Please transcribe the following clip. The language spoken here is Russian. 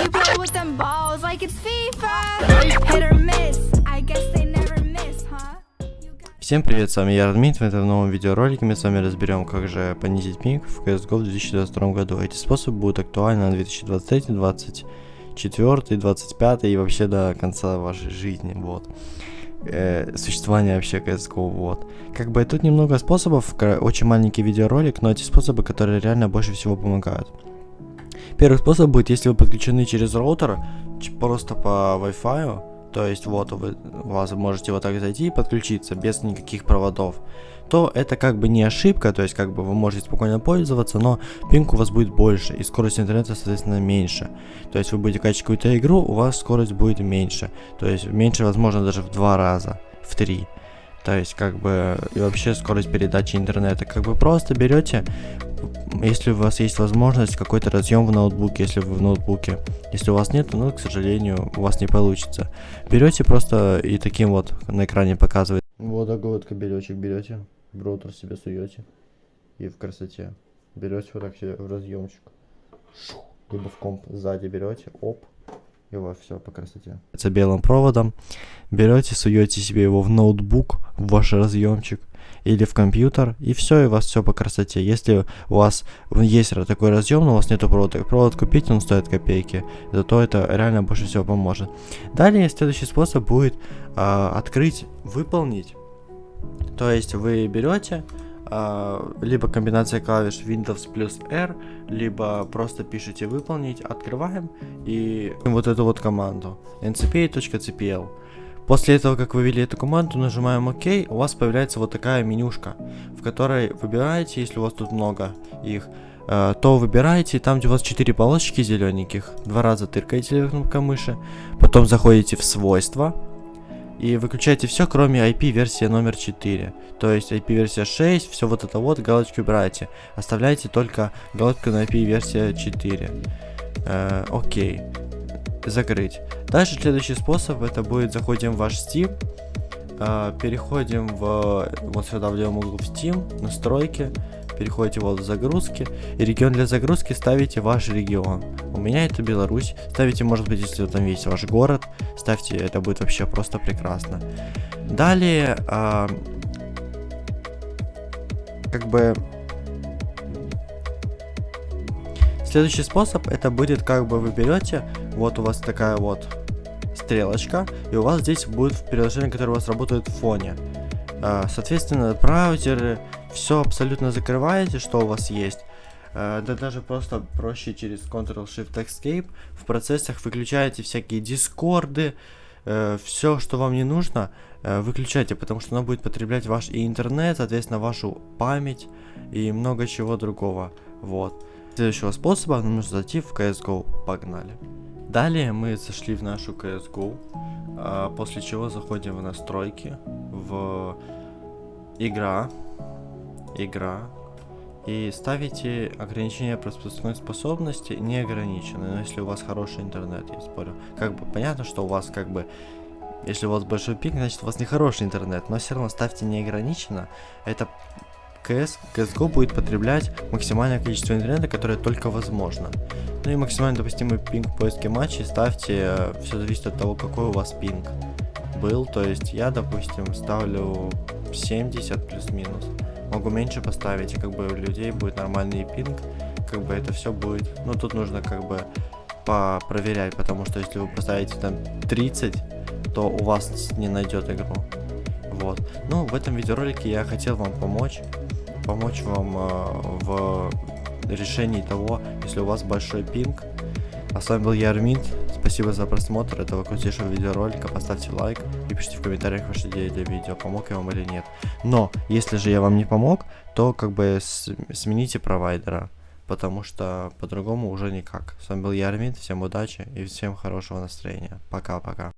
You play with them balls like it's FIFA. Hit or miss. I guess they never miss, huh? Всем привет, с вами я, Радмит. В этом новом видеоролике мы с вами разберем, как же понизить пинг в CSGO в 2022 году. Эти способы будут актуальны на 2023, 2024, 2025 и вообще до конца вашей жизни, вот. Э, существования вообще CSGO, вот. Как бы тут немного способов, очень маленький видеоролик, но эти способы, которые реально больше всего помогают. Первый способ будет, если вы подключены через роутер, просто по Wi-Fi, то есть вот вы, вас можете вот так зайти и подключиться без никаких проводов, то это как бы не ошибка, то есть как бы вы можете спокойно пользоваться, но пинг у вас будет больше и скорость интернета соответственно меньше. То есть вы будете качать какую-то игру, у вас скорость будет меньше, то есть меньше возможно даже в два раза, в три. То есть как бы и вообще скорость передачи интернета, как бы просто берете, если у вас есть возможность какой-то разъем в ноутбуке, если вы в ноутбуке, если у вас нет, ну, к сожалению, у вас не получится. Берете просто и таким вот на экране показывает. Вот такой вот кабелечек берете, в роутер себе суете и в красоте. Берете вот так себе в разъемчик. Шух. Либо в комп сзади берете, оп, и у вас все по красоте. С белым проводом берете, суете себе его в ноутбук, в ваш разъемчик или в компьютер, и все, и у вас все по красоте. Если у вас есть ра- такой разъем, но у вас нету провода, провод купить, он стоит копейки, зато это реально больше всего поможет. Далее следующий способ будет а, открыть, выполнить. То есть вы берете а, либо комбинация клавиш Windows плюс R, либо просто пишите выполнить, открываем и вот эту вот команду ncpa.cpl. После этого, как вы ввели эту команду, нажимаем ОК, у вас появляется вот такая менюшка, в которой выбираете, если у вас тут много их, э, то выбираете, там где у вас 4 полосочки зелененьких, два раза тыркаете кнопкой мыши, потом заходите в свойства, и выключаете все, кроме IP-версии номер 4. То есть IP-версия 6, все вот это вот, галочки убираете. Оставляете только галочку на IP-версия 4. Э, окей. Закрыть. Дальше следующий способ, это будет заходим в ваш Steam, э, переходим в вот сюда в левом углу в Steam, настройки, переходите вот в загрузки, и регион для загрузки ставите ваш регион. У меня это Беларусь, ставите, может быть, если там есть ваш город, ставьте, это будет вообще просто прекрасно. Далее, а, как бы Следующий способ это будет как бы вы берете, вот у вас такая вот стрелочка, и у вас здесь будет приложение, которое у вас работает в фоне. А, Соответственно, браузеры, все абсолютно закрываете, что у вас есть. А, Да даже просто проще через Ctrl-Shift-Escape в процессах выключаете всякие дискорды, все, что вам не нужно, э, выключайте, потому что оно будет потреблять ваш и интернет, соответственно, вашу память и много чего другого. Вот. Следующего способа нам нужно зайти в CSGO. Погнали. Далее мы зашли в нашу CSGO, а, после чего заходим в настройки, в игра, игра, и ставите ограничение пропускной способности неограниченные, но если у вас хороший интернет, я спорю. Как бы понятно, что у вас как бы, если у вас большой пик, значит у вас не хороший интернет, но все равно ставьте неограниченно, это CS, CSGO будет потреблять максимальное количество интернета, которое только возможно. Ну и максимально допустимый пинг в поиске матчей ставьте, все зависит от того, какой у вас пинг был. То есть я, допустим, ставлю 70 плюс-минус. Могу меньше поставить, и как бы у людей будет нормальный пинг, как бы это все будет. Ну тут нужно как бы проверять, потому что если вы поставите там 30, то у вас не найдет игру. Вот. Ну, в этом видеоролике я хотел вам помочь. Помочь вам э, в решении того, если у вас большой пинг. А с вами был я, Армид. Спасибо за просмотр этого крутейшего видеоролика. Поставьте лайк и пишите в комментариях ваши идеи для видео, помог я вам или нет. Но, если же я вам не помог, то как бы смените провайдера. Потому что по-другому уже никак. С вами был я, Армид. Всем удачи и всем хорошего настроения. Пока-пока.